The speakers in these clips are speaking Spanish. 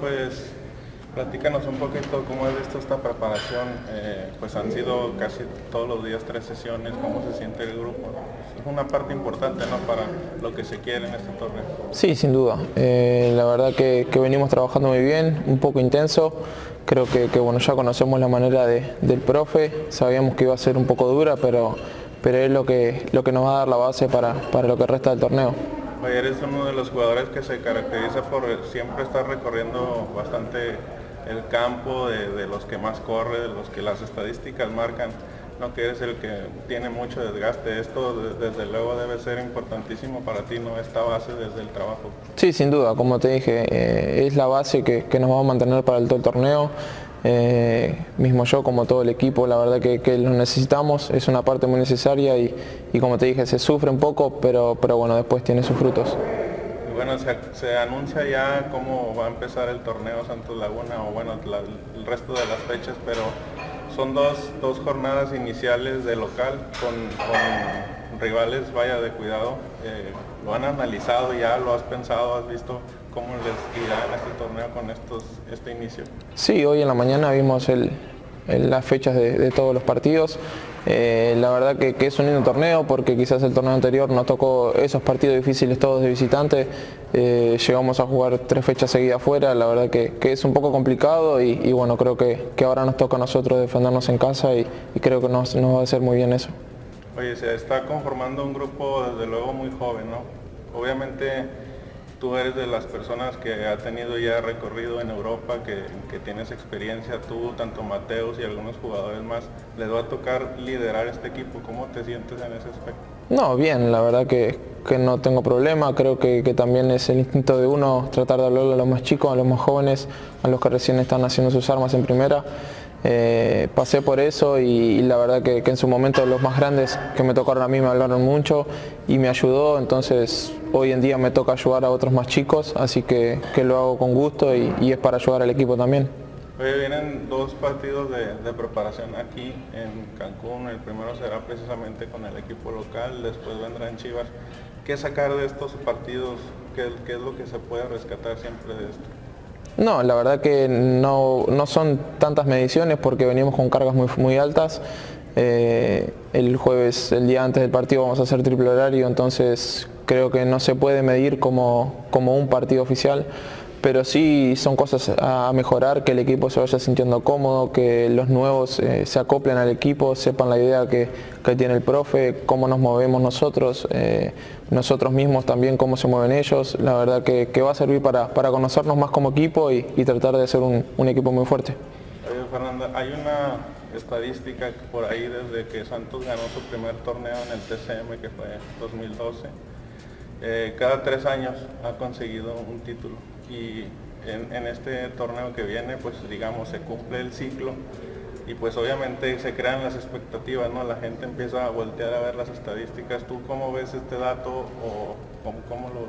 Pues platícanos un poquito cómo has visto esta preparación, eh, pues han sido casi todos los días tres sesiones, cómo se siente el grupo. Es una parte importante ¿no? para lo que se quiere en este torneo. Sí, sin duda. Eh, la verdad que, venimos trabajando muy bien, un poco intenso. Creo que, bueno, ya conocemos la manera del profe, sabíamos que iba a ser un poco dura, pero, pero es lo que, lo que nos va a dar la base para, para lo que resta del torneo. Eres uno de los jugadores que se caracteriza por siempre estar recorriendo bastante el campo, de, los que más corre, de los que las estadísticas marcan, no que eres el que tiene mucho desgaste. Esto desde luego debe ser importantísimo para ti, ¿no? Esta base desde el trabajo. Sí, sin duda, como te dije, eh, es la base que, nos va a mantener para todo el torneo. Eh, mismo yo como todo el equipo, la verdad que, lo necesitamos, es una parte muy necesaria y, como te dije se sufre un poco, pero, pero bueno, después tiene sus frutos. bueno, se, anuncia ya cómo va a empezar el torneo Santos Laguna o bueno, el resto de las fechas, pero son dos, jornadas iniciales de local con, rivales, vaya de cuidado. Eh, ¿Lo han analizado ya? ¿Lo has pensado? ¿Has visto cómo les irá en este torneo con estos, este inicio? Sí, hoy en la mañana vimos las fechas de, todos los partidos. Eh, la verdad que, es un lindo torneo porque quizás el torneo anterior nos tocó esos partidos difíciles todos de visitante. Eh, llegamos a jugar tres fechas seguidas fuera, la verdad que, es un poco complicado y, bueno, creo que, ahora nos toca a nosotros defendernos en casa y, creo que nos, nos va a hacer muy bien eso. Oye, se está conformando un grupo desde luego muy joven, ¿no? Obviamente tú eres de las personas que ha tenido ya recorrido en Europa, que, tienes experiencia, tú, tanto Mateus y algunos jugadores más, les va a tocar liderar este equipo. ¿Cómo te sientes en ese aspecto? No, bien, la verdad que, no tengo problema, creo que, también es el instinto de uno tratar de hablarle a los más chicos, a los más jóvenes, a los que recién están haciendo sus armas en primera. Eh, pasé por eso y, la verdad que, en su momento los más grandes que me tocaron a mí me hablaron mucho y me ayudó, entonces hoy en día me toca ayudar a otros más chicos, así que, lo hago con gusto y, es para ayudar al equipo también. Hoy vienen dos partidos de, preparación aquí en Cancún, el primero será precisamente con el equipo local, después vendrán Chivas. ¿Qué sacar de estos partidos? ¿Qué, qué es lo que se puede rescatar siempre de esto? No, la verdad que no, son tantas mediciones porque venimos con cargas muy, muy altas. Eh, el jueves, el día antes del partido, vamos a hacer triple horario, entonces creo que no se puede medir como, como un partido oficial pero sí son cosas a mejorar, que el equipo se vaya sintiendo cómodo, que los nuevos eh, se acoplen al equipo, sepan la idea que, tiene el profe, cómo nos movemos nosotros, eh, nosotros mismos también cómo se mueven ellos, la verdad que, va a servir para, conocernos más como equipo y, tratar de ser un, equipo muy fuerte. Fernanda, hay una estadística por ahí desde que Santos ganó su primer torneo en el TCM que fue 2012, eh, cada tres años ha conseguido un título y en, este torneo que viene, pues digamos, se cumple el ciclo y pues obviamente se crean las expectativas, ¿no? La gente empieza a voltear a ver las estadísticas. ¿Tú cómo ves este dato o cómo, lo,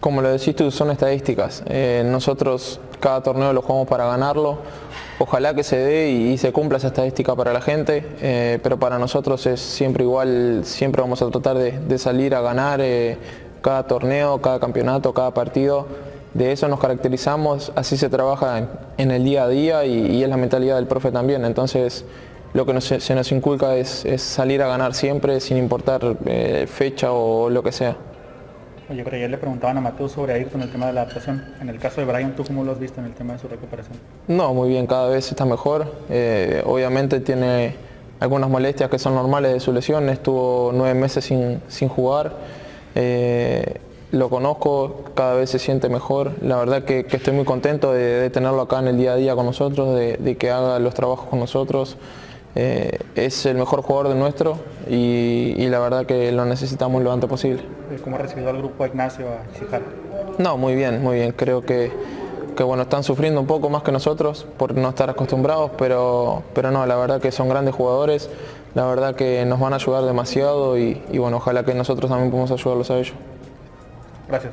Como lo decís tú, son estadísticas. Eh, nosotros cada torneo lo jugamos para ganarlo. Ojalá que se dé y, se cumpla esa estadística para la gente, eh, pero para nosotros es siempre igual, siempre vamos a tratar de, salir a ganar eh, cada torneo, cada campeonato, cada partido de eso nos caracterizamos, así se trabaja en, el día a día y, es la mentalidad del profe también. Entonces, lo que se nos inculca es, salir a ganar siempre sin importar eh, fecha o lo que sea. Oye, pero ayer le preguntaban a Mateo sobre Ayrton el tema de la adaptación. En el caso de Brian, ¿tú cómo lo has visto en el tema de su recuperación? No, muy bien, cada vez está mejor. Eh, obviamente tiene algunas molestias que son normales de su lesión, estuvo nueve meses sin, sin jugar. Eh, lo conozco, cada vez se siente mejor. La verdad que, estoy muy contento de, tenerlo acá en el día a día con nosotros, de, que haga los trabajos con nosotros. Eh, es el mejor jugador de nuestro y, la verdad que lo necesitamos lo antes posible. ¿Cómo ha recibido al grupo Ignacio a No, muy bien, muy bien. Creo que, que, bueno, están sufriendo un poco más que nosotros por no estar acostumbrados, pero, pero no, la verdad que son grandes jugadores, la verdad que nos van a ayudar demasiado y, y bueno, ojalá que nosotros también podamos ayudarlos a ellos. Gracias.